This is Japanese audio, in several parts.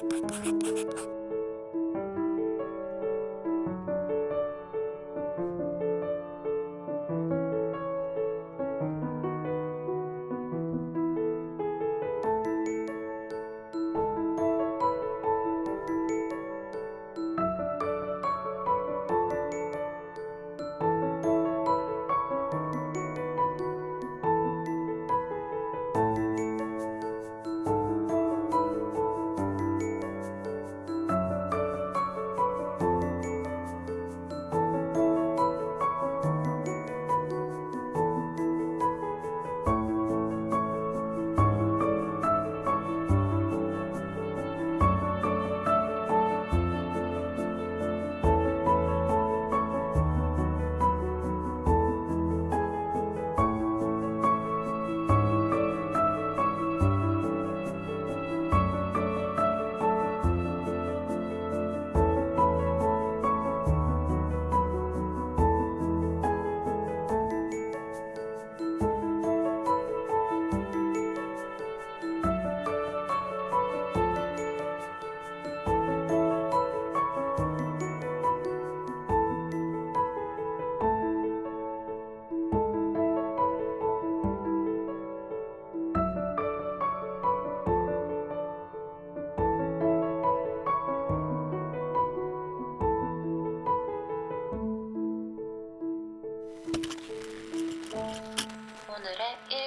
you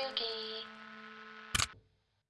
Yuki.